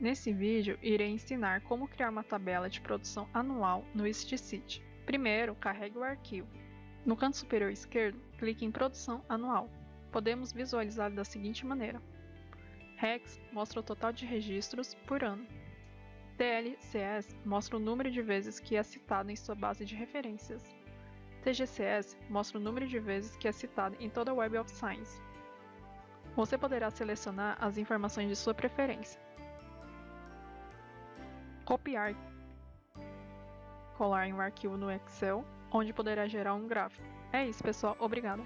Nesse vídeo, irei ensinar como criar uma tabela de produção anual no StCity. Primeiro, carregue o arquivo. No canto superior esquerdo, clique em Produção Anual. Podemos visualizar da seguinte maneira. Rex mostra o total de registros por ano. TLCS mostra o número de vezes que é citado em sua base de referências. TGCS mostra o número de vezes que é citado em toda a Web of Science. Você poderá selecionar as informações de sua preferência. Copiar. Colar em um arquivo no Excel, onde poderá gerar um gráfico. É isso, pessoal. Obrigado.